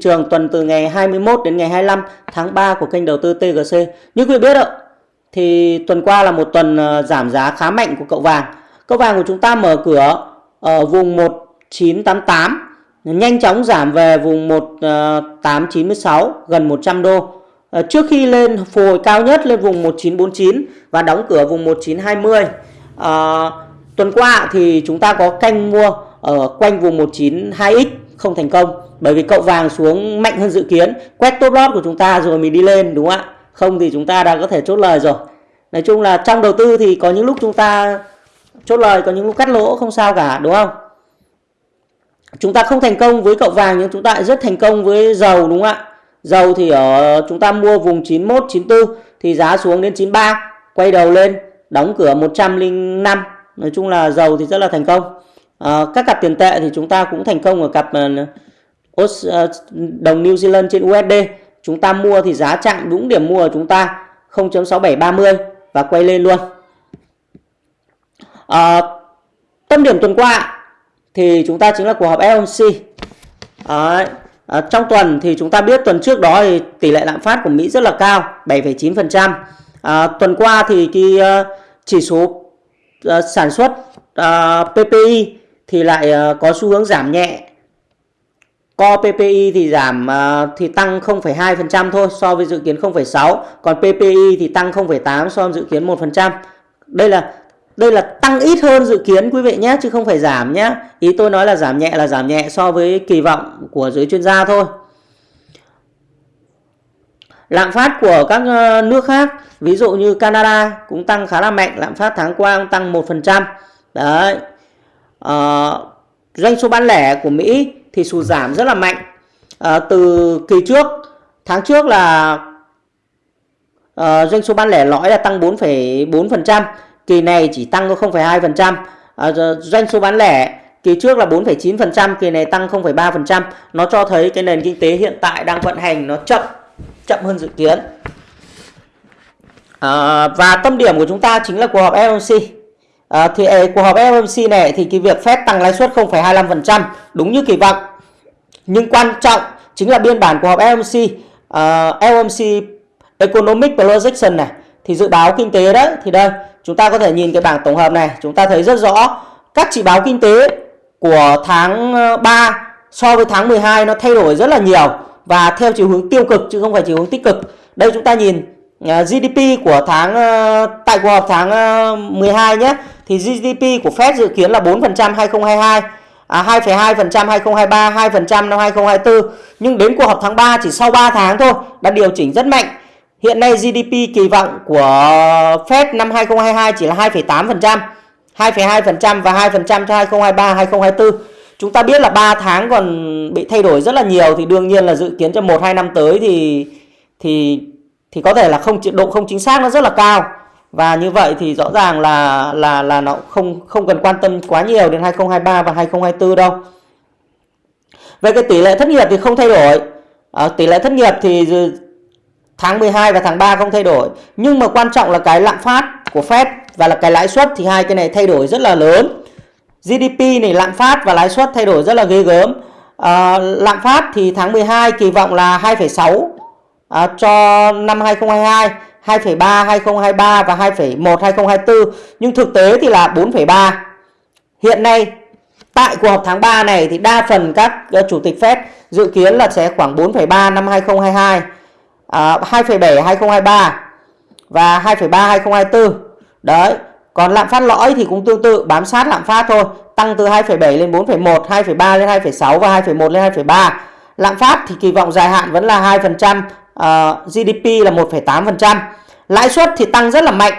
trường tuần từ ngày 21 đến ngày 25 tháng 3 của kênh đầu tư TGC. Như quý vị biết ạ, thì tuần qua là một tuần ờ, giảm giá khá mạnh của cậu vàng. Cậu vàng của chúng ta mở cửa ở vùng 1988 nhanh chóng giảm về vùng 1896 ờ, gần 100 đô. Ờ, trước khi lên phục hồi cao nhất lên vùng 1949 và đóng cửa vùng 1920. À, tuần qua thì chúng ta có canh mua ở quanh vùng 192x không thành công. Bởi vì cậu vàng xuống mạnh hơn dự kiến, quét top lót của chúng ta rồi mình đi lên, đúng không ạ? Không thì chúng ta đã có thể chốt lời rồi. Nói chung là trong đầu tư thì có những lúc chúng ta chốt lời, có những lúc cắt lỗ, không sao cả, đúng không? Chúng ta không thành công với cậu vàng nhưng chúng ta lại rất thành công với dầu, đúng không ạ? Dầu thì ở, chúng ta mua vùng 91 94 thì giá xuống đến 93 quay đầu lên, đóng cửa 105 nói chung là dầu thì rất là thành công à, các cặp tiền tệ thì chúng ta cũng thành công ở cặp ờ, ờ, đồng New Zealand trên USD chúng ta mua thì giá chạm đúng điểm mua của chúng ta 0.6730 và quay lên luôn. À, tâm điểm tuần qua thì chúng ta chính là cuộc họp FOMC à, à, trong tuần thì chúng ta biết tuần trước đó thì tỷ lệ lạm phát của Mỹ rất là cao 7,9% à, tuần qua thì cái uh, chỉ số uh, sản xuất uh, PPI thì lại ờ, có xu hướng giảm nhẹ Co PPI thì giảm ờ, thì tăng 0,2% thôi so với dự kiến 0,6 còn PPI thì tăng 0,8 so với dự kiến 1%. Đây là đây là tăng ít hơn dự kiến quý vị nhé chứ không phải giảm nhé. Ý tôi nói là giảm nhẹ là giảm nhẹ so với kỳ vọng của giới chuyên gia thôi. Lạm phát của các ờ, nước khác, ví dụ như Canada cũng tăng khá là mạnh, lạm phát tháng qua cũng tăng 1%. Đấy uh, doanh số bán lẻ của Mỹ thì sụt giảm rất là mạnh. uh, từ kỳ trước, tháng trước là uh, doanh số bán lẻ lõi là tăng 4,4%, kỳ này chỉ tăng có 0,2%. uh, doanh số bán lẻ kỳ trước là 4,9%, kỳ này tăng 0,3%. Nó cho thấy cái nền kinh tế hiện tại đang vận hành nó chậm chậm hơn dự kiến. À, và tâm điểm của chúng ta chính là cuộc họp FOMC. À, thì cuộc họp FOMC này thì cái việc Fed tăng lãi suất 0,25% đúng như kỳ vọng. Nhưng quan trọng chính là biên bản cuộc họp FOMC, uh, à, FOMC Economic Projection này thì dự báo kinh tế đấy thì đây chúng ta có thể nhìn cái bảng tổng hợp này chúng ta thấy rất rõ các chỉ báo kinh tế của tháng ờ, 3 so với tháng 12 nó thay đổi rất là nhiều và theo chiều hướng tiêu cực chứ không phải chiều hướng tích cực. Đây chúng ta nhìn à, GDP của tháng ờ, tại cuộc họp tháng ờ, 12 nhé thì GDP của Fed dự kiến là 4% 2022 à, 2,2% 2023, 2% năm 2024. Nhưng đến cuộc họp tháng 3 chỉ sau 3 tháng thôi đã điều chỉnh rất mạnh. Hiện nay GDP kỳ vọng của Fed năm 2022 chỉ là 2,8%, 2,2% và 2% cho 2023, 2024. Chúng ta biết là 3 tháng còn bị thay đổi rất là nhiều thì đương nhiên là dự kiến cho 1 2 năm tới thì thì thì có thể là không độ không chính xác nó rất là cao. Và như vậy thì rõ ràng là là là nó không không cần quan tâm quá nhiều đến 2023 và 2024 đâu. Về cái tỷ lệ thất nghiệp thì không thay đổi. À, tỷ lệ thất nghiệp thì tháng 12 và tháng 3 không thay đổi. Nhưng mà quan trọng là cái lạm phát của Fed và là cái lãi suất thì hai cái này thay đổi rất là lớn. GDP này lạm phát và lãi suất thay đổi rất là ghê gớm. À, lạm phát thì tháng 12 kỳ vọng là 2,6 à, ờ, cho năm 2022, 2,3 2023 và 2,1 2024 nhưng thực tế thì là 4,3. Hiện nay tại cuộc họp tháng 3 này thì đa phần các ờ, chủ tịch Fed dự kiến là sẽ khoảng 4,3 năm 2022, à, 2,7 2023 và 2,3 2024. Đấy, còn lạm phát lõi thì cũng tương tự bám sát lạm phát thôi, tăng từ 2,7 lên 4,1, 2,3 lên 2,6 và 2,1 lên 2,3. Lạm phát thì kỳ vọng dài hạn vẫn là 2%, Ờ, uh, GDP là 1,8%. Lãi suất thì tăng rất là mạnh.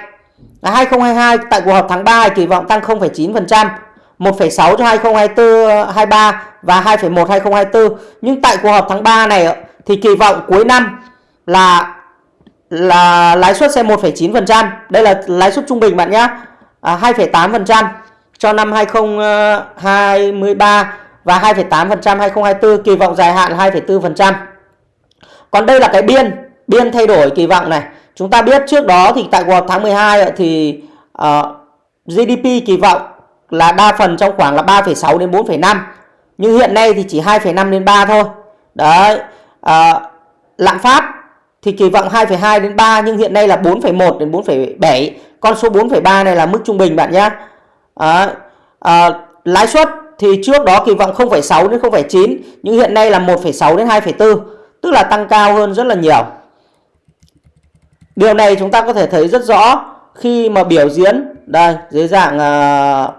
2022 tại cuộc họp tháng 3 kỳ vọng tăng 0,9%, 1,6 cho 2024 23 và 2,1 2024. Nhưng tại cuộc họp tháng 3 này thì kỳ vọng cuối năm là là lãi suất sẽ 1,9%. Đây là lãi suất trung bình bạn nhé. À, 2,8% cho năm 2023 và 2,8% 2024 kỳ vọng dài hạn 2,4%. Còn đây là cái biên, biên thay đổi kỳ vọng này. Chúng ta biết trước đó thì tại cuộc họp tháng 12 thì ờ, uh, GDP kỳ vọng là đa phần trong khoảng là 3,6 đến 4,5. Nhưng hiện nay thì chỉ 2,5 đến 3 thôi. đấy uh, lạm phát thì kỳ vọng 2,2 đến 3 nhưng hiện nay là 4,1 đến 4,7 con số 4,3 này là mức trung bình bạn nhé à, à, lãi suất thì trước đó kỳ vọng 0,6 đến 0,9 nhưng hiện nay là 1,6 đến 2,4 tức là tăng cao hơn rất là nhiều. Điều này chúng ta có thể thấy rất rõ khi mà biểu diễn. Đây dưới dạng uh,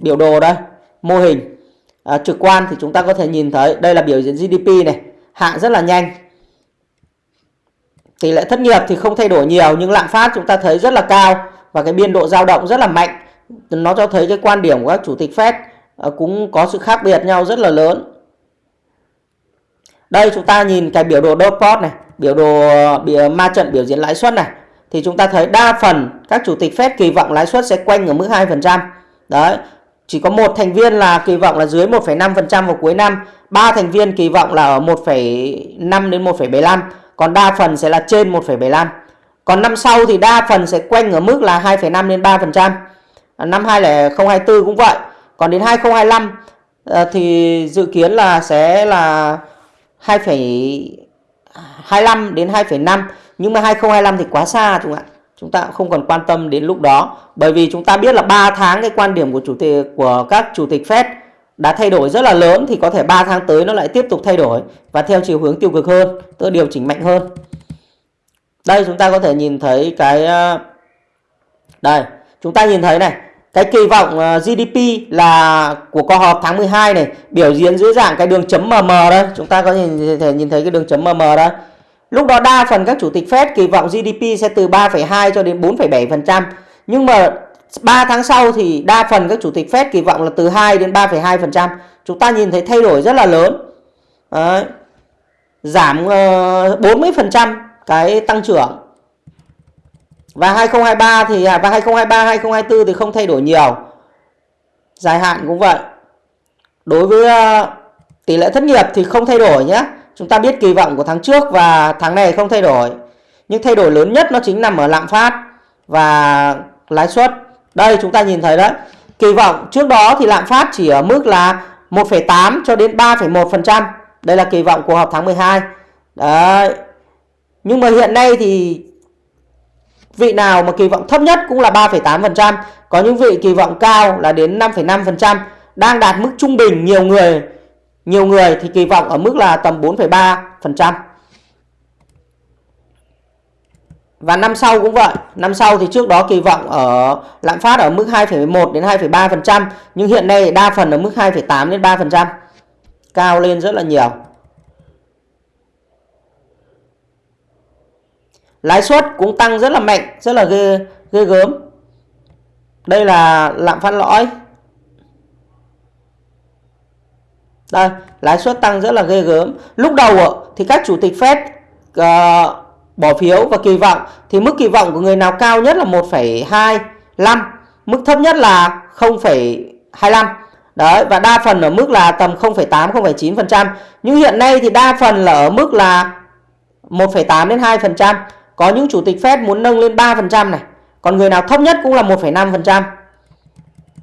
biểu đồ đây mô hình. Uh, trực quan thì chúng ta có thể nhìn thấy đây là biểu diễn GDP này hạ rất là nhanh. Tỷ lệ thất nghiệp thì không thay đổi nhiều nhưng lạm phát chúng ta thấy rất là cao và cái biên độ dao động rất là mạnh. Nó cho thấy cái quan điểm của các chủ tịch Fed à, cũng có sự khác biệt nhau rất là lớn đây chúng ta nhìn cái biểu đồ dot này biểu đồ biểu, ma trận biểu diễn lãi suất này thì chúng ta thấy đa phần các chủ tịch Fed kỳ vọng lãi suất sẽ quanh ở mức 2%. Đấy, chỉ có một thành viên là kỳ vọng là dưới 1,5% vào cuối năm, ba thành viên kỳ vọng là ở 1,5 đến 1,75, còn đa phần sẽ là trên 1,75. Còn năm sau thì đa phần sẽ quanh ở mức là 2,5 đến 3%. Năm 2024 cũng vậy. Còn đến 2025 ờ, thì dự kiến là sẽ là 2,25 à, đến 2,5 nhưng mà 2025 thì quá xa chúng ạ. Chúng ta cũng không còn quan tâm đến lúc đó. Bởi vì chúng ta biết là 3 tháng cái quan điểm của chủ tịch của các chủ tịch Fed đã thay đổi rất là lớn thì có thể 3 tháng tới nó lại tiếp tục thay đổi và theo chiều hướng tiêu cực hơn tức điều chỉnh mạnh hơn. Đây chúng ta có thể nhìn thấy cái à, đây chúng ta nhìn thấy này cái kỳ vọng ờ, GDP là của cuộc họp tháng 12 này biểu diễn dưới dạng cái đường chấm MM đây chúng ta có thể nhìn thấy cái đường chấm MM đây Lúc đó đa phần các chủ tịch Fed kỳ vọng GDP sẽ từ 3,2 cho đến 4,7%. Nhưng mà 3 tháng sau thì đa phần các chủ tịch Fed kỳ vọng là từ 2 đến 3,2%. Chúng ta nhìn thấy thay đổi rất là lớn. Đấy. Giảm ờ, uh, 40% cái tăng trưởng. Và 2023 thì à, và 2023 2024 thì không thay đổi nhiều. Dài hạn cũng vậy. Đối với ờ, tỷ lệ thất nghiệp thì không thay đổi nhé. Chúng ta biết kỳ vọng của tháng trước và tháng này không thay đổi. Nhưng thay đổi lớn nhất nó chính nằm ở lạm phát và lãi suất. Đây chúng ta nhìn thấy đấy. Kỳ vọng trước đó thì lạm phát chỉ ở mức là 1,8 cho đến 3,1%. Đây là kỳ vọng của họp tháng 12. Đấy. Nhưng mà hiện nay thì vị nào mà kỳ vọng thấp nhất cũng là 3,8%. Có những vị kỳ vọng cao là đến 5,5%. Đang đạt mức trung bình nhiều người nhiều người thì kỳ vọng ở mức là tầm 4,3%. Và năm sau cũng vậy. Năm sau thì trước đó kỳ vọng ở lạm phát ở mức 2,1 đến 2,3%. Nhưng hiện nay đa phần ở mức 2,8 đến 3%. Cao lên rất là nhiều. Lãi suất cũng tăng rất là mạnh, rất là ghê, ghê gớm. Đây là lạm phát lõi Đây, lãi suất tăng rất là ghê gớm. Lúc đầu thì các chủ tịch Fed uh, bỏ phiếu và kỳ vọng thì mức kỳ vọng của người nào cao nhất là 1,25, mức thấp nhất là 0,25. Đấy và đa phần ở mức là tầm 0,8 0,9%. Nhưng hiện nay thì đa phần là ở mức là 1,8 đến 2%. Có những chủ tịch Fed muốn nâng lên 3% này. Còn người nào thấp nhất cũng là 1,5%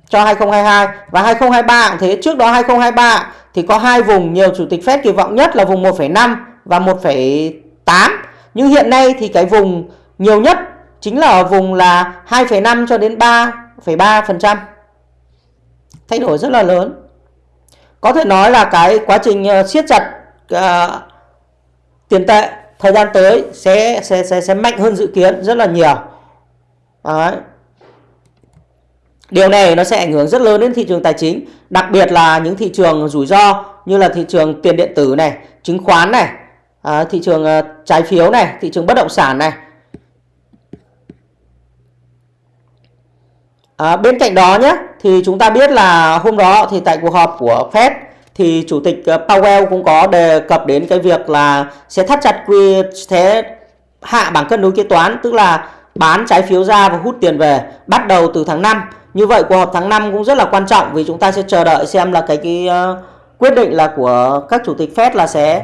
cho 2022 và 2023 cũng thế. Trước đó 2023 thì có hai vùng nhiều chủ tịch Fed kỳ vọng nhất là vùng 1,5 và 1,8. Nhưng hiện nay thì cái vùng nhiều nhất chính là ở vùng là 2,5 cho đến 3,3%. Thay đổi rất là lớn. Có thể nói là cái quá trình ờ, siết chặt uh, tiền tệ thời gian tới sẽ sẽ sẽ sẽ mạnh hơn dự kiến rất là nhiều. Đấy. Điều này nó sẽ ảnh hưởng rất lớn đến thị trường tài chính, đặc biệt là những thị trường rủi ro như là thị trường tiền điện tử này, chứng khoán này, à, thị trường à, trái phiếu này, thị trường bất động sản này. À, bên cạnh đó nhé, thì chúng ta biết là hôm đó thì tại cuộc họp của Fed thì chủ tịch ờ, Powell cũng có đề cập đến cái việc là sẽ thắt chặt quy thế hạ bảng cân đối kế toán, tức là bán trái phiếu ra và hút tiền về bắt đầu từ tháng 5 như vậy cuộc họp tháng 5 cũng rất là quan trọng vì chúng ta sẽ chờ đợi xem là cái cái uh, quyết định là của các chủ tịch Fed là sẽ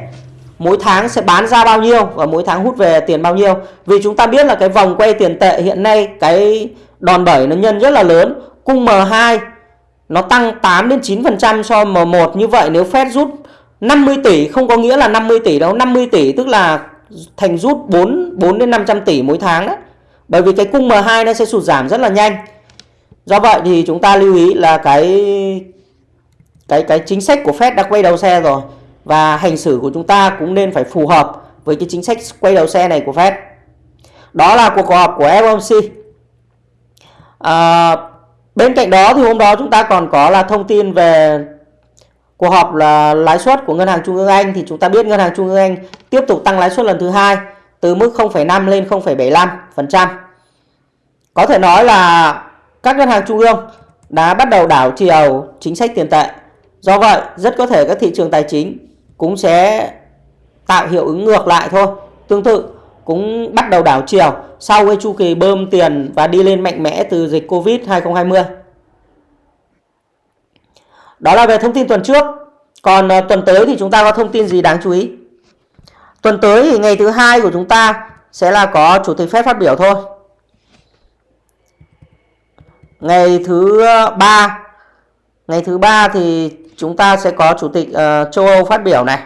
mỗi tháng sẽ bán ra bao nhiêu và mỗi tháng hút về tiền bao nhiêu. Vì chúng ta biết là cái vòng quay tiền tệ hiện nay cái đòn bẩy nó nhân rất là lớn. Cung M2 nó tăng 8 đến 9% so M1 như vậy nếu Fed rút 50 tỷ không có nghĩa là 50 tỷ đâu 50 tỷ tức là thành rút 4 4 đến 500 tỷ mỗi tháng đấy bởi vì cái cung M2 nó sẽ sụt giảm rất là nhanh. Do vậy thì chúng ta lưu ý là cái cái cái chính sách của Fed đã quay đầu xe rồi. Và hành xử của chúng ta cũng nên phải phù hợp với cái chính sách quay đầu xe này của Fed. Đó là cuộc họp của FOMC à, bên cạnh đó thì hôm đó chúng ta còn có là thông tin về cuộc họp là lãi suất của ngân hàng trung ương Anh thì chúng ta biết ngân hàng trung ương Anh tiếp tục tăng lãi suất lần thứ hai từ mức 0,5 lên 0,75%. Có thể nói là các ngân hàng trung ương đã bắt đầu đảo chiều chính sách tiền tệ. Do vậy, rất có thể các thị trường tài chính cũng sẽ tạo hiệu ứng ngược lại thôi. Tương tự cũng bắt đầu đảo chiều sau cái chu kỳ bơm tiền và đi lên mạnh mẽ từ dịch Covid 2020. Đó là về thông tin tuần trước. Còn ờ, tuần tới thì chúng ta có thông tin gì đáng chú ý? Tuần tới thì ngày thứ hai của chúng ta sẽ là có chủ tịch phép phát biểu thôi. Ngày thứ ờ, ba ngày thứ ba thì chúng ta sẽ có chủ tịch uh, châu Âu phát biểu này.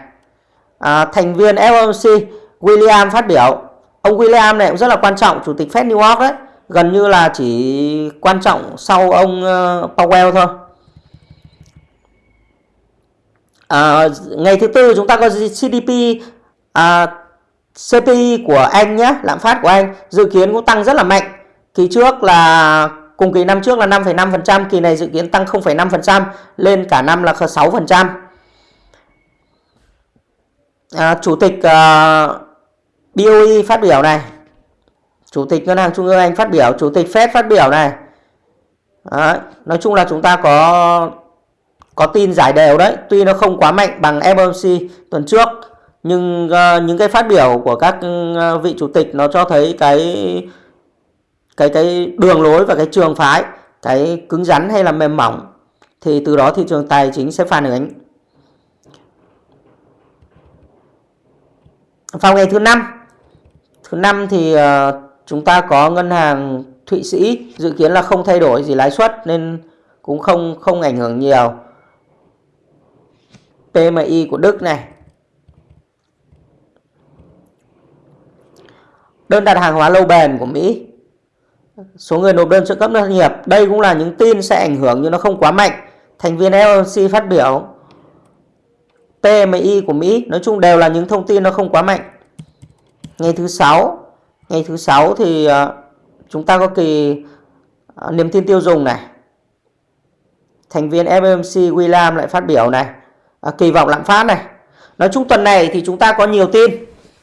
À, thành viên FOMC William phát biểu. Ông William này cũng rất là quan trọng, chủ tịch Fed New York đấy. Gần như là chỉ quan trọng sau ông ờ, Powell thôi. À, ngày thứ tư chúng ta có GDP à, CPI của Anh nhé, lạm phát của Anh dự kiến cũng tăng rất là mạnh. Kỳ trước là cùng kỳ năm trước là 5,5%, kỳ này dự kiến tăng 0,5% lên cả năm là 6%. À, Chủ tịch à, BOE phát biểu này. Chủ tịch Ngân hàng Trung ương Anh phát biểu, Chủ tịch Fed phát biểu này. Đấy, nói chung là chúng ta có có tin giải đều đấy tuy nó không quá mạnh bằng FOMC tuần trước nhưng uh, những cái phát biểu của các uh, vị chủ tịch nó cho thấy cái cái cái đường lối và cái trường phái cái cứng rắn hay là mềm mỏng thì từ đó thị trường tài chính sẽ phản ứng vào ngày thứ năm thứ năm thì uh, chúng ta có ngân hàng Thụy Sĩ dự kiến là không thay đổi gì lãi suất nên cũng không không ảnh hưởng nhiều PMI của Đức này. Đơn đặt hàng hóa lâu bền của Mỹ. Số người nộp đơn trợ cấp doanh nghiệp. Đây cũng là những tin sẽ ảnh hưởng nhưng nó không quá mạnh. Thành viên FOMC phát biểu. PMI của Mỹ. Nói chung đều là những thông tin nó không quá mạnh. Ngày thứ sáu. Ngày thứ sáu thì ờ, chúng ta có kỳ ờ, niềm tin tiêu dùng này. Thành viên FOMC William lại phát biểu này. À, kỳ vọng lạm phát này. Nói chung tuần này thì chúng ta có nhiều tin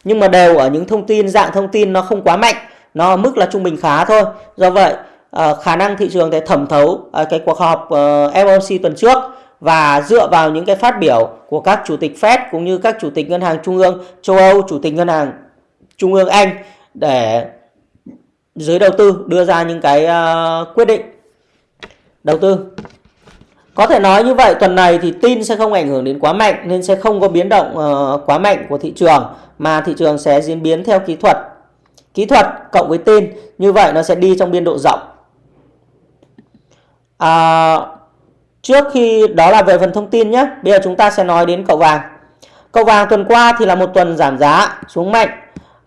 nhưng mà đều ở những thông tin dạng thông tin nó không quá mạnh nó ở mức là trung bình khá thôi. Do vậy à, khả năng thị trường để thẩm thấu à, cái cuộc họp FOMC tuần trước và dựa vào những cái phát biểu của các chủ tịch Fed cũng như các chủ tịch ngân hàng trung ương châu Âu, chủ tịch ngân hàng trung ương Anh để giới đầu tư đưa ra những cái uh, quyết định đầu tư có thể nói như vậy tuần này thì tin sẽ không ảnh hưởng đến quá mạnh nên sẽ không có biến động uh, quá mạnh của thị trường mà thị trường sẽ diễn biến theo kỹ thuật. Kỹ thuật cộng với tin như vậy nó sẽ đi trong biên độ rộng. À, trước khi đó là về phần thông tin nhé. Bây giờ chúng ta sẽ nói đến cậu vàng. Cậu vàng tuần qua thì là một tuần giảm giá xuống mạnh.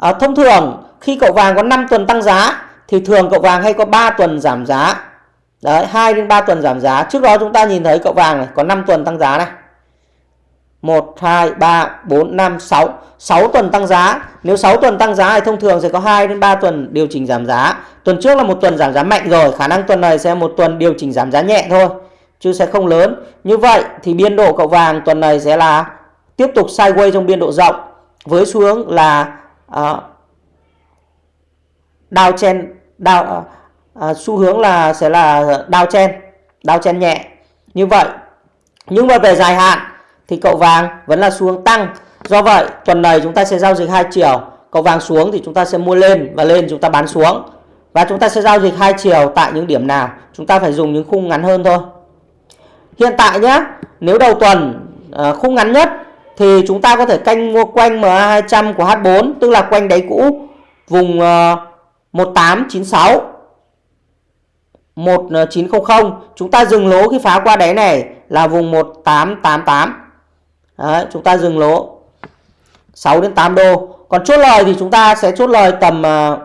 À, thông thường khi cậu vàng có 5 tuần tăng giá thì thường cậu vàng hay có 3 tuần giảm giá Đấy, 2 đến 3 tuần giảm giá. Trước đó chúng ta nhìn thấy cậu vàng này có 5 tuần tăng giá này. 1 2 3 4 5 6. 6 tuần tăng giá. Nếu 6 tuần tăng giá thì thông thường sẽ có 2 đến 3 tuần điều chỉnh giảm giá. Tuần trước là một tuần giảm giá mạnh rồi, khả năng tuần này sẽ một tuần điều chỉnh giảm giá nhẹ thôi, chứ sẽ không lớn. Như vậy thì biên độ cậu vàng tuần này sẽ là tiếp tục sideways trong biên độ rộng với xu hướng là chen, downtrend down à, xu hướng là sẽ là đao chen đao chen nhẹ. Như vậy nhưng mà về dài hạn thì cậu vàng vẫn là xu hướng tăng. Do vậy tuần này chúng ta sẽ giao dịch hai chiều. Cậu vàng xuống thì chúng ta sẽ mua lên và lên chúng ta bán xuống. Và chúng ta sẽ giao dịch hai chiều tại những điểm nào? Chúng ta phải dùng những khung ngắn hơn thôi. Hiện tại nhé nếu đầu tuần à, khung ngắn nhất thì chúng ta có thể canh mua quanh MA200 của H4 tức là quanh đáy cũ vùng ờ, 1896 1900 ờ, chúng ta dừng lỗ khi phá qua đáy này là vùng 1888 Đấy, chúng ta dừng lỗ 6 đến 8 đô. Còn chốt lời thì chúng ta sẽ chốt lời tầm uh,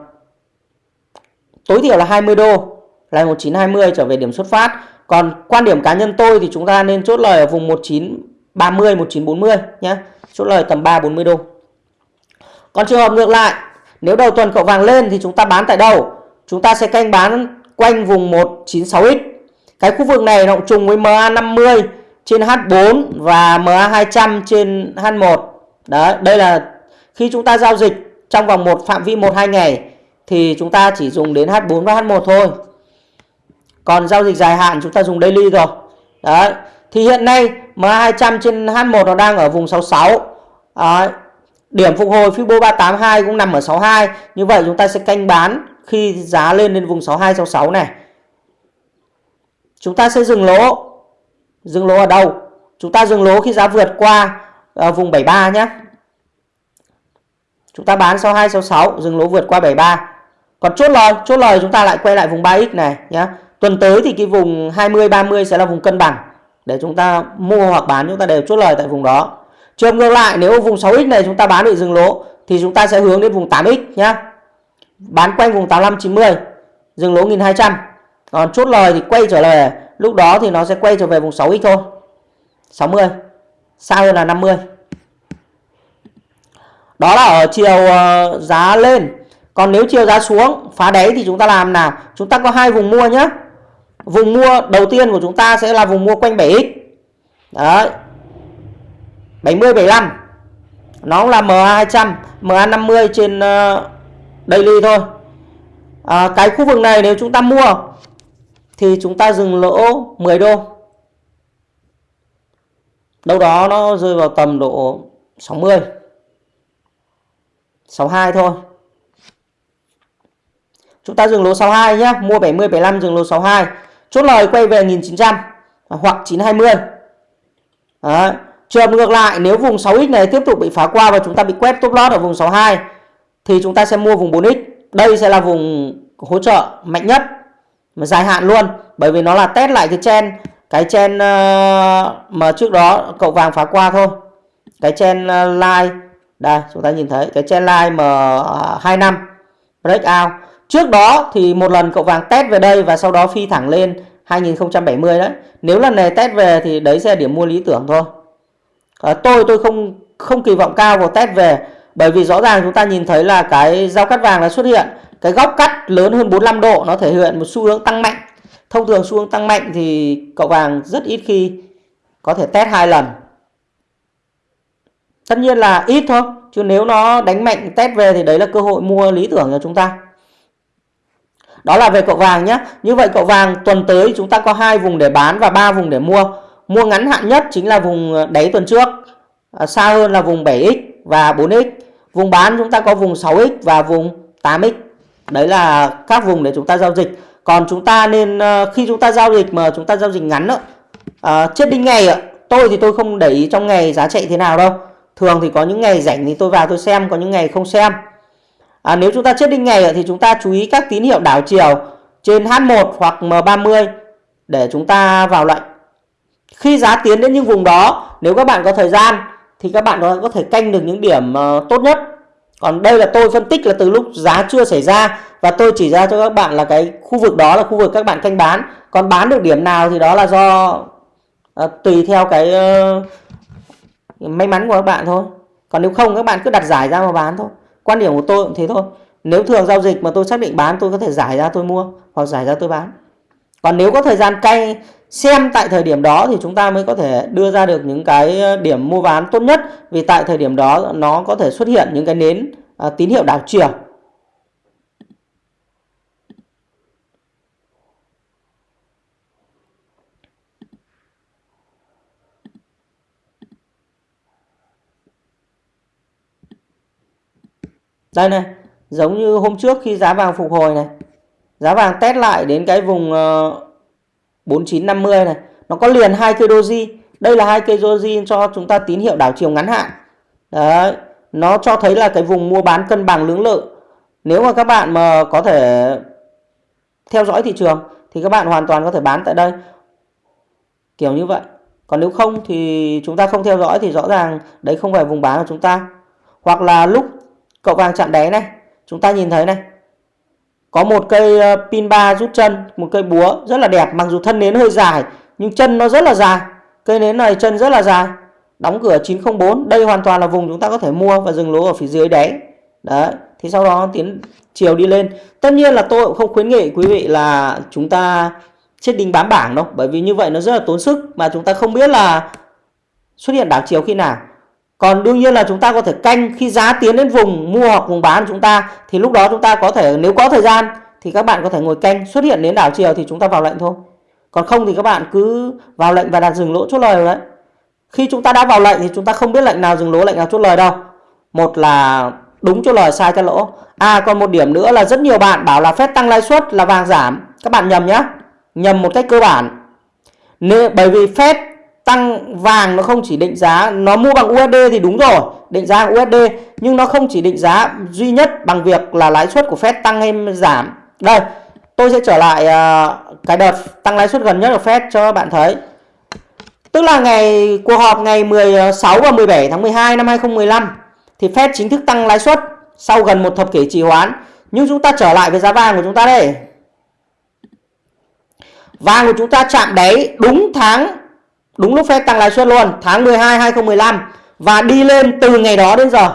tối thiểu là 20 đô là 1920 trở về điểm xuất phát. Còn quan điểm cá nhân tôi thì chúng ta nên chốt lời ở vùng 19 30 1940 nhé. Chốt lời tầm 3 40 đô. Còn trường hợp ngược lại, nếu đầu tuần cậu vàng lên thì chúng ta bán tại đâu? Chúng ta sẽ canh bán quanh vùng 196x. Cái khu vực này nó cũng trùng với MA50 trên H4 và MA200 trên H1. Đấy, đây là khi chúng ta giao dịch trong vòng một phạm vi 1 2 ngày thì chúng ta chỉ dùng đến H4 và H1 thôi. Còn giao dịch dài hạn chúng ta dùng daily rồi. Đấy. Thì hiện nay MA200 trên H1 nó đang ở vùng 66. à, Điểm phục hồi Fibo 382 cũng nằm ở 62. Như vậy chúng ta sẽ canh bán khi giá lên đến vùng 62 66 này. Chúng ta sẽ dừng lỗ. Dừng lỗ ở đâu? Chúng ta dừng lỗ khi giá vượt qua à, vùng 73 nhé. Chúng ta bán 62 66, dừng lỗ vượt qua 73. Còn chốt lời, chốt lời chúng ta lại quay lại vùng 3x này nhé. Tuần tới thì cái vùng 20 30 sẽ là vùng cân bằng để chúng ta mua hoặc bán, chúng ta đều chốt lời tại vùng đó. Trường ngược lại, nếu vùng 6x này chúng ta bán bị dừng lỗ, thì chúng ta sẽ hướng đến vùng 8x nhá. Bán quanh vùng 8590 dừng lỗ 1200. Còn chốt lời thì quay trở lại lúc đó thì nó sẽ quay trở về vùng 6x thôi. 60. Xa hơn là 50. Đó là ở chiều ờ, giá lên. Còn nếu chiều giá xuống, phá đáy thì chúng ta làm nào? Chúng ta có hai vùng mua nhé. Vùng mua đầu tiên của chúng ta sẽ là vùng mua quanh 7x. Đấy. 70 75. Nó là MA200, MA50 trên uh, daily thôi. À, cái khu vực này nếu chúng ta mua thì chúng ta dừng lỗ 10 đô. Đâu đó nó rơi vào tầm độ 60. 62 thôi. Chúng ta dừng lỗ 62 nhé, mua 70 75 dừng lỗ 62. Chốt lời quay về 1900 hoặc 920. Đấy. Trường ngược lại nếu vùng 6x này tiếp tục bị phá qua và chúng ta bị quét top lót ở vùng 62 thì chúng ta sẽ mua vùng 4x. Đây sẽ là vùng hỗ trợ mạnh nhất mà dài hạn luôn bởi vì nó là test lại cái chen cái chen uh, mà trước đó cậu vàng phá qua thôi. Cái chen uh, line đây chúng ta nhìn thấy cái chen line M25 breakout. Trước đó thì một lần cậu vàng test về đây và sau đó phi thẳng lên 2070 đấy. Nếu lần này test về thì đấy sẽ là điểm mua lý tưởng thôi. À, tôi tôi không không kỳ vọng cao vào test về bởi vì rõ ràng chúng ta nhìn thấy là cái giao cắt vàng đã xuất hiện. Cái góc cắt lớn hơn 45 độ nó thể hiện một xu hướng tăng mạnh. Thông thường xu hướng tăng mạnh thì cậu vàng rất ít khi có thể test hai lần. Tất nhiên là ít thôi chứ nếu nó đánh mạnh test về thì đấy là cơ hội mua lý tưởng cho chúng ta đó là về cậu vàng nhé như vậy cậu vàng tuần tới chúng ta có hai vùng để bán và ba vùng để mua Mua ngắn hạn nhất chính là vùng ờ, đáy tuần trước. À, xa hơn là vùng 7x và 4x. Vùng bán chúng ta có vùng 6x và vùng 8x. Đấy là các vùng để chúng ta giao dịch. Còn chúng ta nên ờ, khi chúng ta giao dịch mà chúng ta giao dịch ngắn đó, à, ờ, chết đinh ngày ạ. Tôi thì tôi không để ý trong ngày giá chạy thế nào đâu. Thường thì có những ngày rảnh thì tôi vào tôi xem, có những ngày không xem. À, nếu chúng ta chết đinh ngày thì chúng ta chú ý các tín hiệu đảo chiều trên H1 hoặc M30 để chúng ta vào lệnh. Khi giá tiến đến những vùng đó, nếu các bạn có thời gian thì các bạn có thể canh được những điểm ờ, tốt nhất. Còn đây là tôi phân tích là từ lúc giá chưa xảy ra và tôi chỉ ra cho các bạn là cái khu vực đó là khu vực các bạn canh bán. Còn bán được điểm nào thì đó là do à, tùy theo cái uh, may mắn của các bạn thôi. Còn nếu không các bạn cứ đặt giải ra mà bán thôi. Quan điểm của tôi cũng thế thôi. Nếu thường giao dịch mà tôi xác định bán tôi có thể giải ra tôi mua hoặc giải ra tôi bán. Còn nếu có thời gian cay xem tại thời điểm đó thì chúng ta mới có thể đưa ra được những cái ờ, điểm mua bán tốt nhất vì tại thời điểm đó nó có thể xuất hiện những cái nến à, tín hiệu đảo chiều đây này giống như hôm trước khi giá vàng phục hồi này. Giá vàng test lại đến cái vùng ờ, uh, 4950 này. Nó có liền hai cây doji. Đây là hai cây doji cho chúng ta tín hiệu đảo chiều ngắn hạn. Đấy nó cho thấy là cái vùng mua bán cân bằng lưỡng lự. Nếu mà các bạn mà có thể theo dõi thị trường thì các bạn hoàn toàn có thể bán tại đây. Kiểu như vậy. Còn nếu không thì chúng ta không theo dõi thì rõ ràng đấy không phải vùng bán của chúng ta. Hoặc là lúc cậu vàng chạm đáy này. Chúng ta nhìn thấy này. Có một cây ờ, pin ba rút chân, một cây búa rất là đẹp, mặc dù thân nến hơi dài, nhưng chân nó rất là dài. Cây nến này chân rất là dài. Đóng cửa 904 đây hoàn toàn là vùng chúng ta có thể mua và dừng lỗ ở phía dưới đáy. Đấy, thì sau đó tiến chiều đi lên. Tất nhiên là tôi cũng không khuyến nghị quý vị là chúng ta chết đinh bám bảng đâu, bởi vì như vậy nó rất là tốn sức mà chúng ta không biết là xuất hiện đảo chiều khi nào còn đương nhiên là chúng ta có thể canh khi giá tiến đến vùng, mua hoặc vùng bán của chúng ta, thì lúc đó chúng ta có thể, nếu có thời gian, thì các bạn có thể ngồi canh. Xuất hiện đến đảo chiều thì chúng ta vào lệnh thôi. Còn không thì các bạn cứ vào lệnh và đặt dừng lỗ chốt lời đấy. Khi chúng ta đã vào lệnh thì chúng ta không biết lệnh nào dừng lỗ, lệnh nào chốt lời đâu. Một là đúng chốt lời, sai cho lỗ. À còn một điểm nữa là rất nhiều bạn bảo là phép tăng lãi suất là vàng giảm. Các bạn nhầm nhá. Nhầm một cách cơ bản. Nên bởi vì phép tăng vàng nó không chỉ định giá nó mua bằng USD thì đúng rồi định giá bằng USD nhưng nó không chỉ định giá duy nhất bằng việc là lãi suất của Fed tăng hay giảm. Đây tôi sẽ trở lại uh, cái đợt tăng lãi suất gần nhất của Fed cho các bạn thấy. Tức là ngày cuộc họp ngày 16 và 17 tháng 12 năm 2015 thì Fed chính thức tăng lãi suất sau gần một thập kỷ trì hoãn. Nhưng chúng ta trở lại với giá vàng của chúng ta đây. Vàng của chúng ta chạm đáy đúng tháng đúng lúc Fed tăng lãi suất luôn, tháng 12 2015 và đi lên từ ngày đó đến giờ.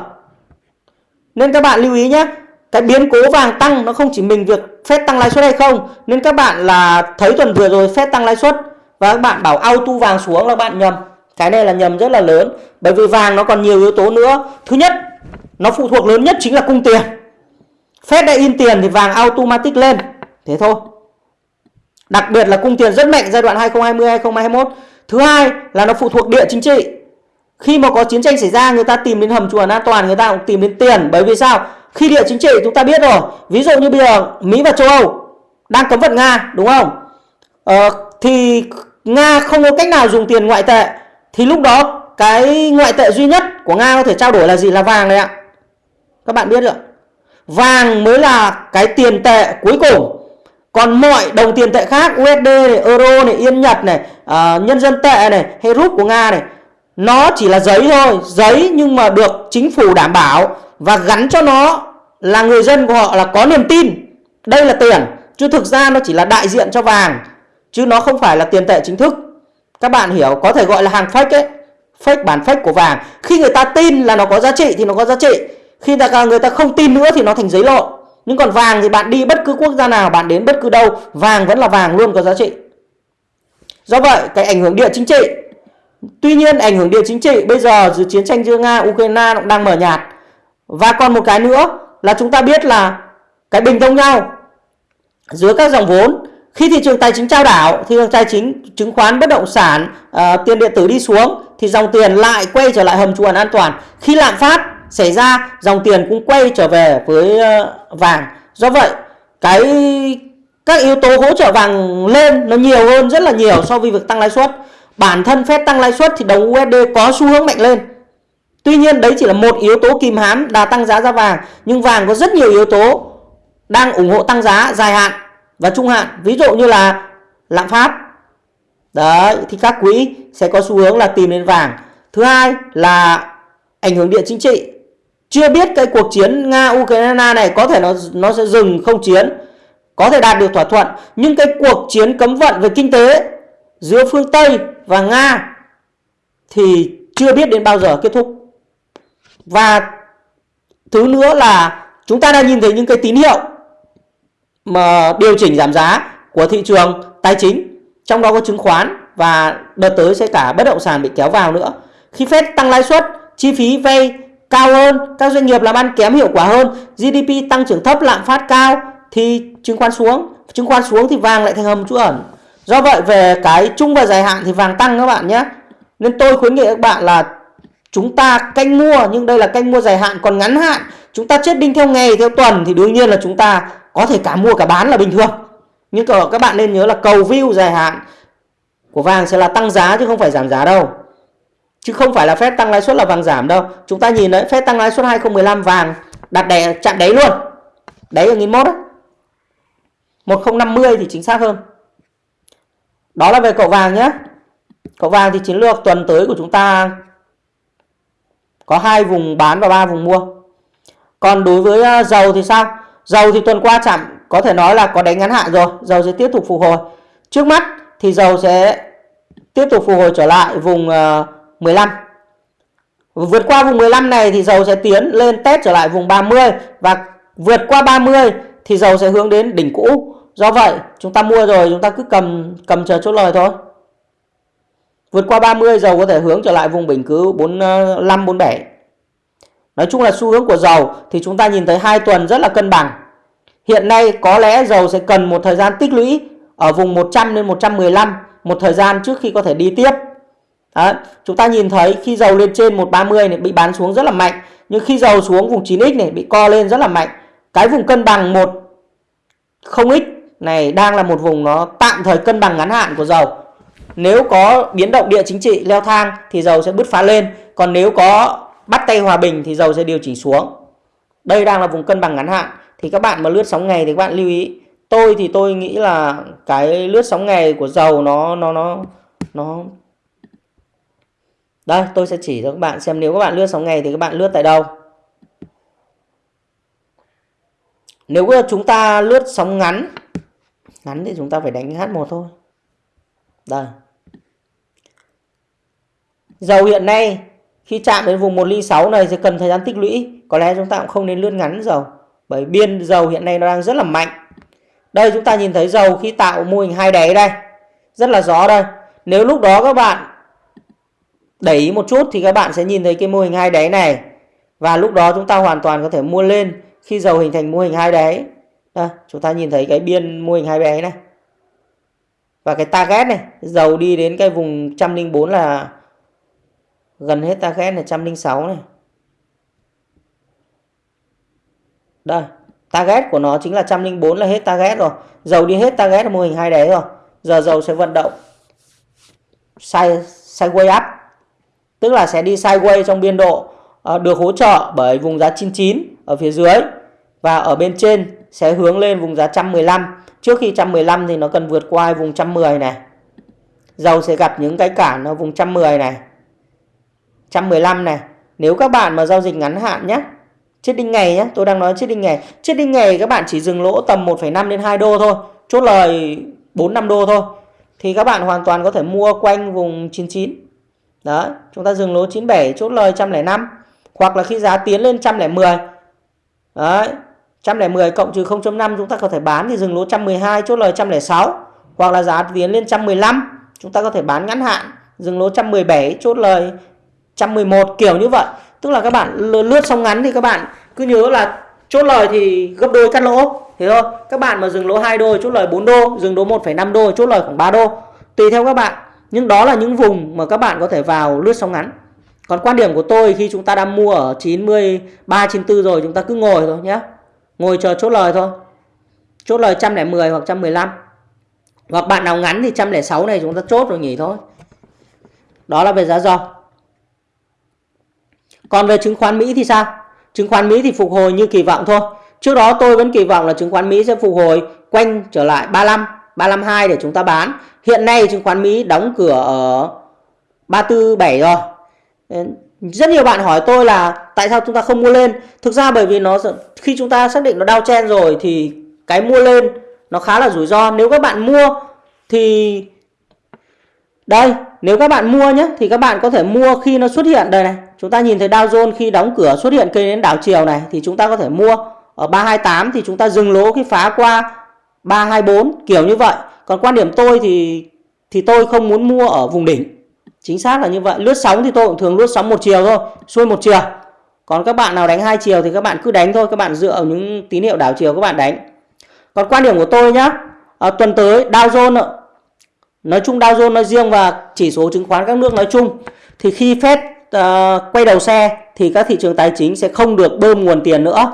Nên các bạn lưu ý nhé, cái biến cố vàng tăng nó không chỉ mình việc Fed tăng lãi suất hay không, nên các bạn là thấy tuần vừa rồi Fed tăng lãi suất và các bạn bảo auto vàng xuống là bạn nhầm. Cái này là nhầm rất là lớn, bởi vì vàng nó còn nhiều yếu tố nữa. Thứ nhất, nó phụ thuộc lớn nhất chính là cung tiền. Fed đã in tiền thì vàng automatic lên. Thế thôi. Đặc biệt là cung tiền rất mạnh giai đoạn 2020 2021 thứ hai là nó phụ thuộc địa chính trị. Khi mà có chiến tranh xảy ra người ta tìm đến hầm chuồn an toàn người ta cũng tìm đến tiền. Bởi vì sao? Khi địa chính trị chúng ta biết rồi. Ví dụ như bây giờ mỹ và châu âu đang cấm vận nga đúng không? Ờ, thì nga không có cách nào dùng tiền ngoại tệ. Thì lúc đó cái ngoại tệ duy nhất của nga có thể trao đổi là gì? Là vàng đấy ạ. Các bạn biết được vàng mới là cái tiền tệ cuối cùng. Còn mọi đồng tiền tệ khác USD này, Euro này, Yên Nhật này, à, nhân dân tệ này, hay rúp của Nga này nó chỉ là giấy thôi, giấy nhưng mà được chính phủ đảm bảo và gắn cho nó là người dân của họ là có niềm tin. Đây là tiền, chứ thực ra nó chỉ là đại diện cho vàng chứ nó không phải là tiền tệ chính thức. Các bạn hiểu, có thể gọi là hàng fake ấy, fake bản fake của vàng. Khi người ta tin là nó có giá trị thì nó có giá trị. Khi người ta không tin nữa thì nó thành giấy lộ. nhưng còn vàng thì bạn đi bất cứ quốc gia nào bạn đến bất cứ đâu vàng vẫn là vàng luôn có giá trị do vậy cái ảnh hưởng địa chính trị tuy nhiên ảnh hưởng địa chính trị bây giờ giữa chiến tranh giữa nga ukraine cũng đang mở nhạt. Và còn một cái nữa là chúng ta biết là cái bình thông nhau giữa các dòng vốn khi thị trường tài chính trao đảo thị trường tài chính chứng khoán bất động sản uh, tiền điện tử đi xuống thì dòng tiền lại quay trở lại hầm chuồn an toàn. Khi lạm phát xảy ra dòng tiền cũng quay trở về với uh, vàng. Do vậy cái các yếu tố hỗ trợ vàng lên nó nhiều hơn rất là nhiều so với việc tăng lãi suất. Bản thân phép tăng lãi suất thì đồng USD có xu hướng mạnh lên. Tuy nhiên đấy chỉ là một yếu tố kìm hãm đà tăng giá ra vàng, nhưng vàng có rất nhiều yếu tố đang ủng hộ tăng giá dài hạn và trung hạn. Ví dụ như là lạm phát. Đấy, thì các quỹ sẽ có xu hướng là tìm đến vàng. Thứ hai là ảnh hưởng địa chính trị. Chưa biết cái cuộc chiến nga ukraine này có thể nó nó sẽ dừng không chiến có thể đạt được thỏa thuận nhưng cái cuộc chiến cấm vận về kinh tế giữa phương tây và nga thì chưa biết đến bao giờ kết thúc. Và thứ nữa là chúng ta đang nhìn thấy những cái tín hiệu mà điều chỉnh giảm giá của thị trường tài chính trong đó có chứng khoán và đợt tới sẽ cả bất động sản bị kéo vào nữa. Khi Fed tăng lãi suất chi phí vay cao hơn, các doanh nghiệp làm ăn kém hiệu quả hơn, GDP tăng trưởng thấp, lạm phát cao thì chứng khoán xuống, chứng khoán xuống thì vàng lại thành hầm trú ẩn. Do vậy về cái chung và dài hạn thì vàng tăng các bạn nhé. Nên tôi khuyến nghị các bạn là chúng ta canh mua nhưng đây là canh mua dài hạn còn ngắn hạn chúng ta chết đinh theo ngày theo tuần thì đương nhiên là chúng ta có thể cả mua cả bán là bình thường nhưng các bạn nên nhớ là cầu view dài hạn của vàng sẽ là tăng giá chứ không phải giảm giá đâu Chứ không phải là phép tăng lãi suất là vàng giảm đâu. Chúng ta nhìn đấy, phép tăng lãi suất 2015 vàng đặt đè chạm đáy luôn. Đấy là 1001 đấy. 1050 thì chính xác hơn. Đó là về cậu vàng nhé. Cậu vàng thì chiến lược tuần tới của chúng ta có hai vùng bán và ba vùng mua. Còn đối với à, dầu thì sao? Dầu thì tuần qua chạm có thể nói là có đánh ngắn hạn rồi, dầu sẽ tiếp tục phục hồi. Trước mắt thì dầu sẽ tiếp tục phục hồi trở lại vùng à, 15. Vượt qua vùng 15 này thì dầu sẽ tiến lên test trở lại vùng 30 và vượt qua 30 thì dầu sẽ hướng đến đỉnh cũ. Do vậy, chúng ta mua rồi chúng ta cứ cầm cầm chờ chốt lời thôi. Vượt qua 30 dầu có thể hướng trở lại vùng bình cứ 45 47. Nói chung là xu hướng của dầu thì chúng ta nhìn thấy hai tuần rất là cân bằng. Hiện nay có lẽ dầu sẽ cần một thời gian tích lũy ở vùng 100 đến 115 một thời gian trước khi có thể đi tiếp. Đó. Chúng ta nhìn thấy khi dầu lên trên 130 này bị bán xuống rất là mạnh. Nhưng khi dầu xuống vùng 9x này bị co lên rất là mạnh. Cái vùng cân bằng 1 0x này, đang là một vùng nó tạm thời cân bằng ngắn hạn của dầu. Nếu có biến động địa chính trị leo thang thì dầu sẽ bứt phá lên. Còn nếu có bắt tay hòa bình thì dầu sẽ điều chỉnh xuống. Đây đang là vùng cân bằng ngắn hạn. Thì các bạn mà lướt sóng ngày thì các bạn lưu ý. Tôi thì tôi nghĩ là cái lướt sóng ngày của dầu nó nó nó nó đây, tôi sẽ chỉ cho các bạn xem nếu các bạn lướt sóng ngày thì các bạn lướt tại đâu. Nếu chúng ta lướt sóng ngắn ngắn thì chúng ta phải đánh H1 thôi. Đây. Dầu hiện nay, khi chạm đến vùng 106 này sẽ cần thời gian tích lũy. Có lẽ chúng ta cũng không nên lướt ngắn dầu. Bởi biên dầu hiện nay nó đang rất là mạnh. Đây, chúng ta nhìn thấy dầu khi tạo mô hình hai đáy đây. Rất là rõ đây. Nếu lúc đó các bạn đẩy ý một chút thì các bạn sẽ nhìn thấy cái mô hình hai đáy này. Và lúc đó chúng ta hoàn toàn có thể mua lên khi dầu hình thành mô hình hai đáy. Đây, chúng ta nhìn thấy cái biên mô hình hai đáy này. Và cái target này, dầu đi đến cái vùng 104 là gần hết target là 106 này. Đây, target của nó chính là 104 là hết target rồi. Dầu đi hết target là mô hình hai đáy rồi. Giờ dầu sẽ vận động side sideways up. Tức là sẽ đi sideways trong biên độ ờ, được hỗ trợ bởi vùng giá 99 ở phía dưới và ở bên trên sẽ hướng lên vùng giá 115. Trước khi 115 thì nó cần vượt qua vùng 110 này. Dầu sẽ gặp những cái cản ở vùng 110 này. 115 này. Nếu các bạn mà giao dịch ngắn hạn nhé. Chết đinh ngày nhé. Tôi đang nói chết đinh ngày. Chết đinh ngày các bạn chỉ dừng lỗ tầm 1,5 đến 2 đô thôi. Chốt lời 4-5 đô thôi. Thì các bạn hoàn toàn có thể mua quanh vùng 99. Đó. Chúng ta dừng lỗ 97 chốt lời 105. Hoặc là khi giá tiến lên 110. Đấy. 110 cộng trừ 0.5 chúng ta có thể bán thì dừng lỗ 112 chốt lời 106 hoặc là giá tiến lên 115 chúng ta có thể bán ngắn hạn dừng lỗ 117 chốt lời 111 kiểu như vậy. Tức là các bạn lướt xong ngắn thì các bạn cứ nhớ là chốt lời thì gấp đôi cắt lỗ. Thế thôi các bạn mà dừng lỗ 2 đô chốt lời 4 đô dừng lỗ 1,5 đô chốt lời khoảng 3 đô. Tùy theo các bạn nhưng đó là những vùng mà các bạn có thể vào lướt sóng ngắn. Còn quan điểm của tôi khi chúng ta đang mua ở 93 94 rồi chúng ta cứ ngồi thôi nhé ngồi chờ chốt lời thôi. Chốt lời 110 hoặc 115 hoặc bạn nào ngắn thì 106 này chúng ta chốt rồi nghỉ thôi. Đó là về giá dầu. Còn về chứng khoán Mỹ thì sao? Chứng khoán Mỹ thì phục hồi như kỳ vọng thôi. Trước đó tôi vẫn kỳ vọng là chứng khoán Mỹ sẽ phục hồi quanh trở lại 35 352 để chúng ta bán. Hiện nay chứng khoán Mỹ đóng cửa ở 347 rồi rất nhiều bạn hỏi tôi là tại sao chúng ta không mua lên. Thực ra bởi vì nó khi chúng ta xác định nó đau chen rồi thì cái mua lên nó khá là rủi ro. Nếu các bạn mua thì đây, nếu các bạn mua nhé, thì các bạn có thể mua khi nó xuất hiện. Đây này, chúng ta nhìn thấy Dow Jones khi đóng cửa xuất hiện cây đến đảo chiều này thì chúng ta có thể mua ở 328 thì chúng ta dừng lỗ khi phá qua 324 kiểu như vậy. Còn quan điểm tôi thì thì tôi không muốn mua ở vùng đỉnh chính xác là như vậy. Lướt sóng thì tôi cũng thường lướt sóng một chiều thôi xuôi một chiều. Còn các bạn nào đánh hai chiều thì các bạn cứ đánh thôi các bạn dựa vào những tín hiệu đảo chiều các bạn đánh. Còn quan điểm của tôi nhá à, tuần tới Dow Jones nói chung Dow Jones nói riêng và chỉ số chứng khoán các nước nói chung. Thì khi Fed uh, quay đầu xe thì các thị trường tài chính sẽ không được bơm nguồn tiền nữa.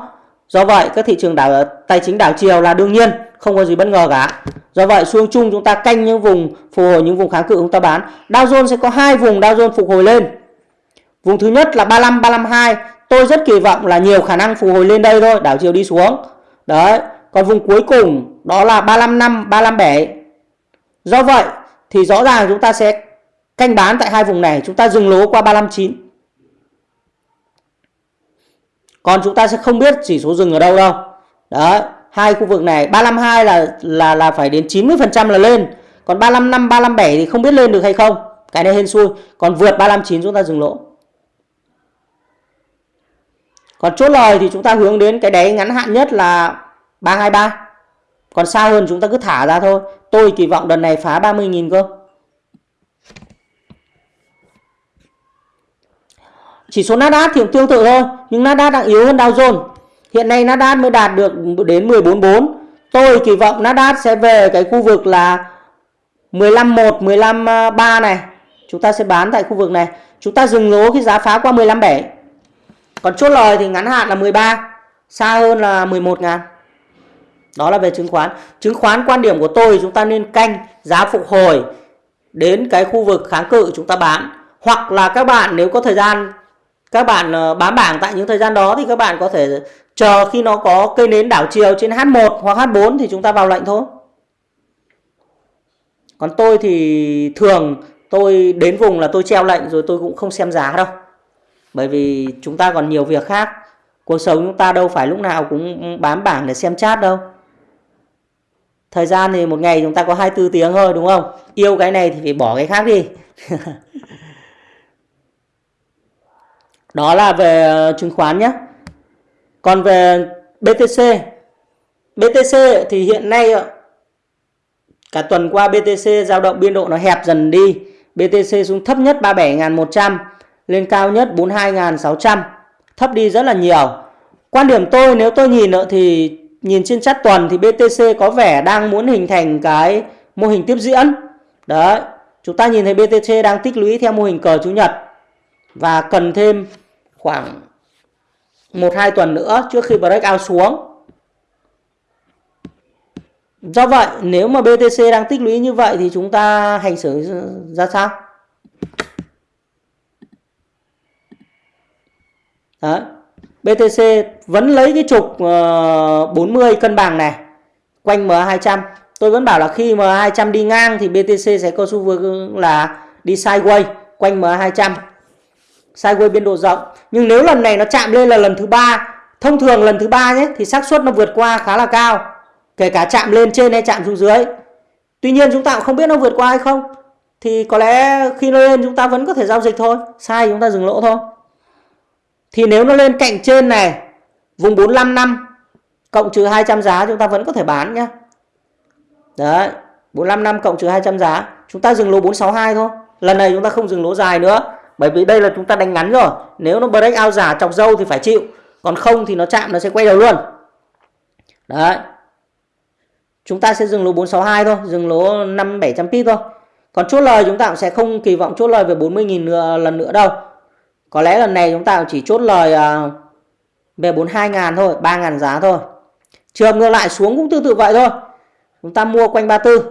Do vậy các thị trường đảo tài chính đảo chiều là đương nhiên không có gì bất ngờ cả. Do vậy xu hướng chung chúng ta canh những vùng, phục hồi những vùng kháng cự chúng ta bán. Dow Jones sẽ có hai vùng Dow Jones phục hồi lên. Vùng thứ nhất là 35 352 tôi rất kỳ vọng là nhiều khả năng phục hồi lên đây thôi. Đảo chiều đi xuống. Đấy. Còn vùng cuối cùng, đó là 355 357 do vậy, thì rõ ràng chúng ta sẽ canh bán tại hai vùng này. Chúng ta dừng lỗ qua 359 còn chúng ta sẽ không biết chỉ số dừng ở đâu đâu. Đấy hai khu vực này. 352 là là là phải đến 90% là lên. Còn 355 357 thì không biết lên được hay không. Cái này hên xui. Còn vượt 359 chúng ta dừng lỗ. Còn chốt lời thì chúng ta hướng đến cái đáy ngắn hạn nhất là 323 còn xa hơn chúng ta cứ thả ra thôi. Tôi kỳ vọng đợt này phá 30.000 cơ. Chỉ số Nasdaq thì cũng tương tự thôi, nhưng Nasdaq đang yếu hơn Dow Jones. Hiện nay Nasdaq mới đạt được đến 14.4. Tôi kỳ vọng Nasdaq sẽ về cái khu vực là 15.1, 15.3 này. Chúng ta sẽ bán tại khu vực này. Chúng ta dừng lỗ khi giá phá qua 15.7. Còn chốt lời thì ngắn hạn là 13, xa hơn là 11 ngàn. Đó là về chứng khoán. Chứng khoán quan điểm của tôi chúng ta nên canh giá phục hồi đến cái khu vực kháng cự chúng ta bán. Hoặc là các bạn nếu có thời gian các bạn ờ, bán bám bảng tại những thời gian đó thì các bạn có thể chờ khi nó có cây nến đảo chiều trên H1 hoặc H4 thì chúng ta vào lệnh thôi. Còn tôi thì thường tôi đến vùng là tôi treo lệnh rồi tôi cũng không xem giá đâu. Bởi vì chúng ta còn nhiều việc khác. Cuộc sống chúng ta đâu phải lúc nào cũng bám bảng để xem chat đâu. Thời gian thì một ngày chúng ta có 24 tiếng thôi, đúng không? Yêu cái này thì phải bỏ cái khác đi. Đó là về ờ, chứng khoán nhé. Còn về BTC. BTC thì hiện nay cả tuần qua BTC dao động biên độ nó hẹp dần đi. BTC xuống thấp nhất 37.100 lên cao nhất 42.600. Thấp đi rất là nhiều. Quan điểm tôi nếu tôi nhìn thì nhìn trên chart tuần thì BTC có vẻ đang muốn hình thành cái mô hình tiếp diễn. Đấy, chúng ta nhìn thấy BTC đang tích lũy theo mô hình cờ chủ nhật và cần thêm khoảng 1-2 tuần nữa trước khi breakout xuống. Do vậy nếu mà BTC đang tích lũy như vậy thì chúng ta hành xử ra sao? Đấy. BTC vẫn lấy cái trục ờ, uh, 40 cân bằng này quanh MA200. Tôi vẫn bảo là khi MA200 đi ngang thì BTC sẽ có xu hướng là đi sideways quanh MA200 sideways biên độ rộng. Nhưng nếu lần này nó chạm lên là lần thứ ba, thông thường lần thứ ba nhé, thì xác suất nó vượt qua khá là cao, kể cả chạm lên trên hay chạm xuống dưới. Tuy nhiên chúng ta cũng không biết nó vượt qua hay không, thì có lẽ khi nó lên chúng ta vẫn có thể giao dịch thôi, sai chúng ta dừng lỗ thôi. Thì nếu nó lên cạnh trên này, vùng 45 năm, cộng trừ 200 giá chúng ta vẫn có thể bán nhé. Đấy 45 năm cộng trừ 200 giá, chúng ta dừng lỗ 462 thôi. Lần này chúng ta không dừng lỗ dài nữa bởi vì đây là chúng ta đánh ngắn rồi. Nếu nó break out giả chọc dâu thì phải chịu. Còn không thì nó chạm, nó sẽ quay đầu luôn. Đấy. Chúng ta sẽ dừng lỗ 462 thôi, dừng lỗ 5 700 pip thôi. Còn chốt lời chúng ta cũng sẽ không kỳ vọng chốt lời về 40.000 lần nữa đâu. Có lẽ lần này chúng ta chỉ chốt lời à, về 42 ngàn thôi 3 ngàn giá thôi. Trường ngược lại xuống cũng tương tự vậy thôi. Chúng ta mua quanh 34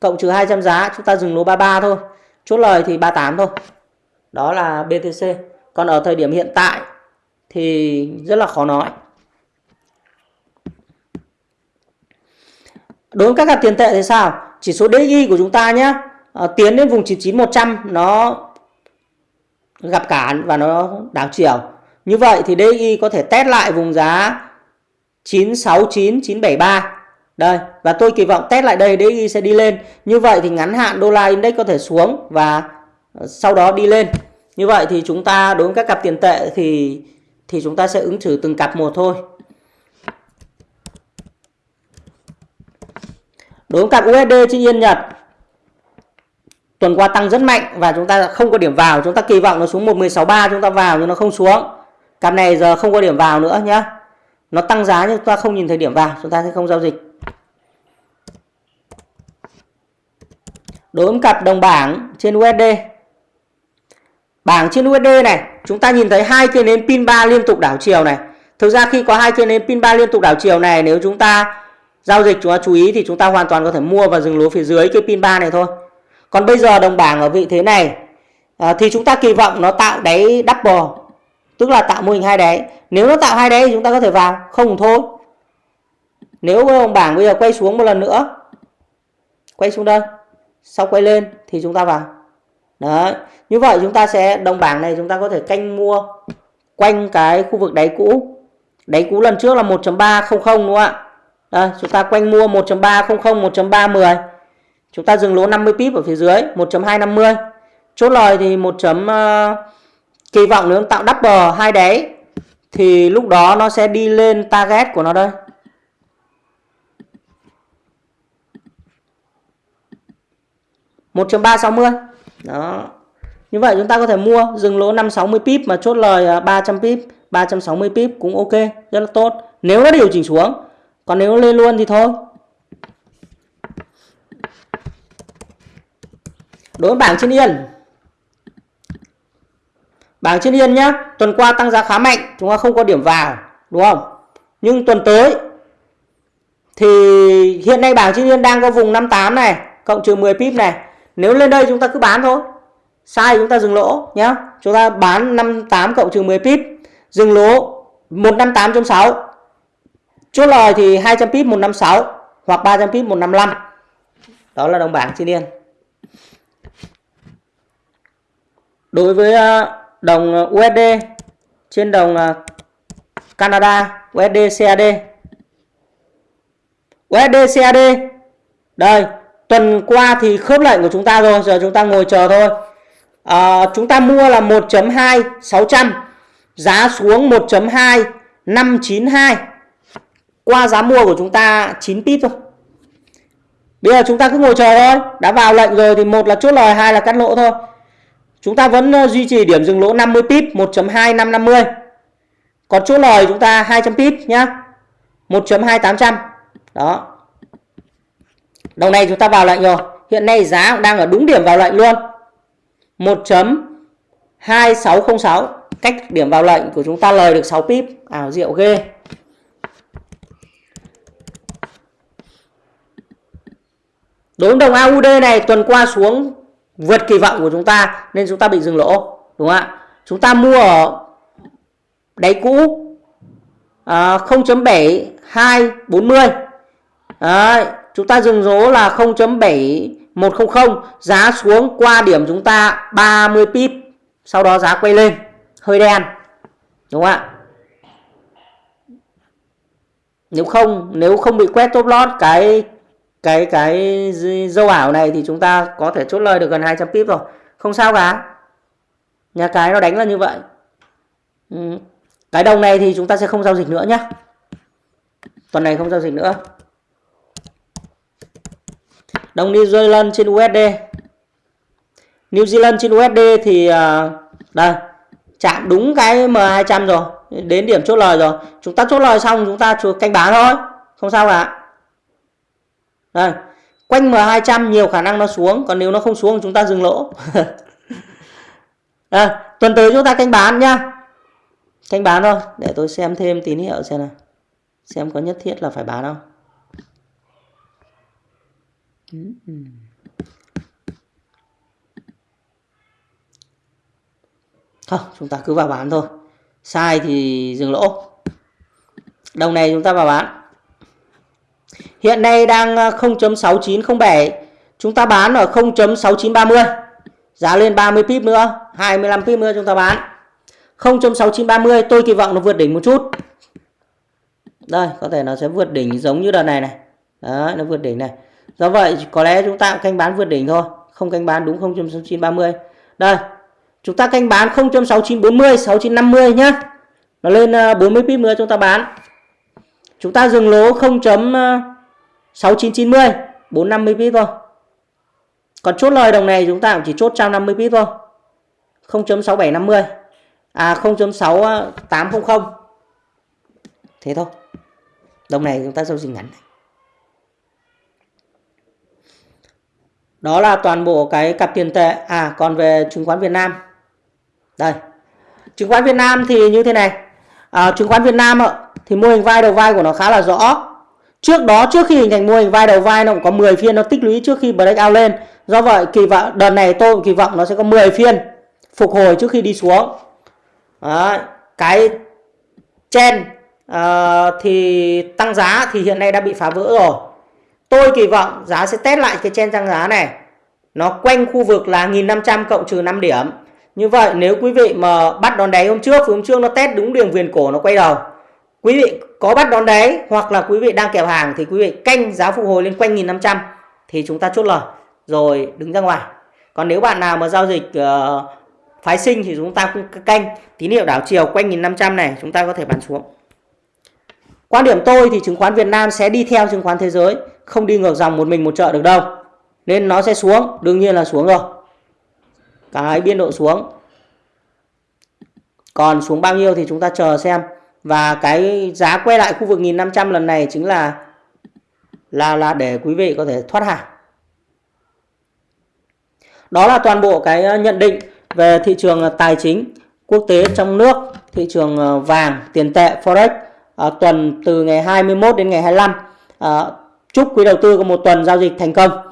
cộng trừ 200 giá, chúng ta dừng lỗ 33 thôi. Chốt lời thì 38 thôi đó là BTC còn ở thời điểm hiện tại thì rất là khó nói. Đối với các cặp tiền tệ thì sao? Chỉ số DI của chúng ta nhé à, ờ, tiến đến vùng 99100 nó gặp cản và nó đảo chiều. Như vậy thì DI có thể test lại vùng giá 969 973 đây và tôi kỳ vọng test lại đây DI sẽ đi lên. Như vậy thì ngắn hạn đô la index có thể xuống và sau đó đi lên. Như vậy thì chúng ta đối với các cặp tiền tệ thì thì chúng ta sẽ ứng xử từng cặp một thôi. Đối với cặp USD trên yên Nhật, tuần qua tăng rất mạnh và chúng ta không có điểm vào. Chúng ta kỳ vọng nó xuống 1163 chúng ta vào nhưng nó không xuống. Cặp này giờ không có điểm vào nữa nhá. Nó tăng giá nhưng chúng ta không nhìn thấy điểm vào, chúng ta sẽ không giao dịch. Đối với cặp đồng bảng trên USD Bảng trên USD này, chúng ta nhìn thấy hai cây nến pin 3 liên tục đảo chiều này. Thực ra khi có hai cây nến pin 3 liên tục đảo chiều này, nếu chúng ta giao dịch chúng ta chú ý thì chúng ta hoàn toàn có thể mua và dừng lỗ phía dưới cái pin 3 này thôi. Còn bây giờ đồng bảng ở vị thế này à, thì chúng ta kỳ vọng nó tạo đáy double, tức là tạo mô hình hai đáy. Nếu nó tạo hai đáy thì chúng ta có thể vào, không thôi. Nếu đồng bảng bây giờ quay xuống một lần nữa, quay xuống đây, sau quay lên thì chúng ta vào. Đấy. Như vậy chúng ta sẽ đồng bảng này chúng ta có thể canh mua quanh cái khu vực đáy cũ. Đáy cũ lần trước là 1.300 đúng không ạ? Đây, chúng ta quanh mua 1.300, 1.310. Chúng ta dừng lỗ 50 pip ở phía dưới 1.250. Chốt lời thì 1. Uh, ờ, kỳ vọng nếu tạo double hai đáy thì lúc đó nó sẽ đi lên target của nó đây. một ba sáu mươi đó. Như vậy chúng ta có thể mua dừng lỗ 560 pip mà chốt lời à, 300 pip 360 pip cũng ok, rất là tốt. Nếu nó điều chỉnh xuống, còn nếu lên luôn thì thôi. Đối với bảng trên yên. Bảng trên yên nhá, tuần qua tăng giá khá mạnh, chúng ta không có điểm vào, đúng không? Nhưng tuần tới thì hiện nay bảng trên yên đang có vùng 58 này, cộng trừ 10 pip này nếu lên đây chúng ta cứ bán thôi. Sai chúng ta dừng lỗ nhá. Chúng ta bán 58 cộng trừ 10 pip, dừng lỗ 158.6 chốt lời thì 200 pip 156 hoặc 300 pip 155 đó là đồng bảng trên yên đối với à, đồng à, USD trên đồng à, Canada USD CAD USD CAD đây tuần qua thì khớp lệnh của chúng ta rồi giờ chúng ta ngồi chờ thôi. À, chúng ta mua là 1.2 600 giá xuống 1.2 592 qua giá mua của chúng ta 9 pip thôi. Bây giờ chúng ta cứ ngồi chờ thôi đã vào lệnh rồi thì một là chốt lời hai là cắt lỗ thôi. Chúng ta vẫn ờ, duy trì điểm dừng lỗ 50 pip 1.2550 còn chốt lời chúng ta 200 pip nhá 1.2800 đó đồng này chúng ta vào lệnh rồi. Hiện nay giá đang ở đúng điểm vào lệnh luôn. 1.2606 cách điểm vào lệnh của chúng ta lời được 6 pip. Ảo diệu ghê. Đối với đồng AUD này tuần qua xuống vượt kỳ vọng của chúng ta nên chúng ta bị dừng lỗ đúng không ạ? Chúng ta mua ở đáy cũ à, 0.7240 Đấy, chúng ta dừng lỗ là 0.7100 giá xuống qua điểm chúng ta 30 pip. Sau đó giá quay lên. Hơi đen. Đúng không ạ? Nếu không nếu không bị quét top lót cái cái cái dâu ảo này thì chúng ta có thể chốt lời được gần 200 pip rồi. Không sao cả. Nhà cái nó đánh là như vậy. Ừ. Cái đồng này thì chúng ta sẽ không giao dịch nữa nhé tuần này không giao dịch nữa đồng New Zealand trên USD New Zealand trên USD thì à, đây chạm đúng cái M200 rồi đến điểm chốt lời rồi. Chúng ta chốt lời xong chúng ta canh bán thôi không sao cả. Đây quanh M200 nhiều khả năng nó xuống còn nếu nó không xuống chúng ta dừng lỗ. Đây, tuần tới chúng ta canh bán nhá. Canh bán thôi để tôi xem thêm tín hiệu xem nào. Xem có nhất thiết là phải bán không không chúng ta cứ vào bán thôi. Sai thì dừng lỗ. Đồng này chúng ta vào bán. Hiện nay đang ờ, 0.6907 Chúng ta bán ở 0.6930 Giá lên 30 pip nữa 25 pip nữa chúng ta bán. 0.6930 tôi kỳ vọng nó vượt đỉnh một chút. Đây, có thể nó sẽ vượt đỉnh giống như đợt này này. Đấy, nó vượt đỉnh này. Do vậy, có lẽ chúng ta cũng canh bán vượt đỉnh thôi. Không canh bán đúng 0.6930 Đây, chúng ta canh bán 0.6940 6950 nhá. Nó lên ờ, 40 pip nữa chúng ta bán. Chúng ta dừng lỗ 0. 6990 450 pip thôi. Còn chốt lời đồng này chúng ta cũng chỉ chốt 150 pip thôi. 0.6750 à 0.6800 thế thôi. Đồng này chúng ta giao dịch ngắn này. Đó là toàn bộ cái cặp tiền tệ à còn về chứng khoán Việt Nam đây chứng khoán Việt Nam thì như thế này à, chứng khoán Việt Nam ạ thì mô hình vai đầu vai của nó khá là rõ Trước đó trước khi hình thành mô hình vai đầu vai nó cũng có 10 phiên nó tích lũy trước khi breakout lên. Do vậy kỳ vọng đợt này tôi kỳ vọng nó sẽ có 10 phiên phục hồi trước khi đi xuống. đó, cái chen uh, ờ, thì tăng giá thì hiện nay đã bị phá vỡ rồi. Tôi kỳ vọng giá sẽ test lại cái chen tăng giá này nó quanh khu vực là 1500 cộng trừ 5 điểm. Như vậy nếu quý vị mà bắt đón đáy hôm trước, hôm trước nó test đúng đường viền cổ nó quay đầu. Quý vị có bắt đón đáy hoặc là quý vị đang kèo hàng thì quý vị canh giá phục hồi lên quanh 1500 thì chúng ta chốt lời rồi đứng ra ngoài. Còn nếu bạn nào mà giao dịch uh, phái sinh thì chúng ta cũng canh tín hiệu đảo chiều quanh 1500 này chúng ta có thể bán xuống. Quan điểm tôi thì chứng khoán Việt Nam sẽ đi theo chứng khoán thế giới, không đi ngược dòng một mình một chợ được đâu. Nên nó sẽ xuống, đương nhiên là xuống rồi. Cái biên độ xuống. Còn xuống bao nhiêu thì chúng ta chờ xem. Và cái giá quay lại khu vực 1500 lần này chính là là là để quý vị có thể thoát hàng. Đó là toàn bộ cái ờ, nhận định về thị trường ờ, tài chính quốc tế trong nước, thị trường ờ, vàng, tiền tệ, forex à, tuần từ ngày 21 đến ngày 25. À, chúc quý đầu tư có một tuần giao dịch thành công.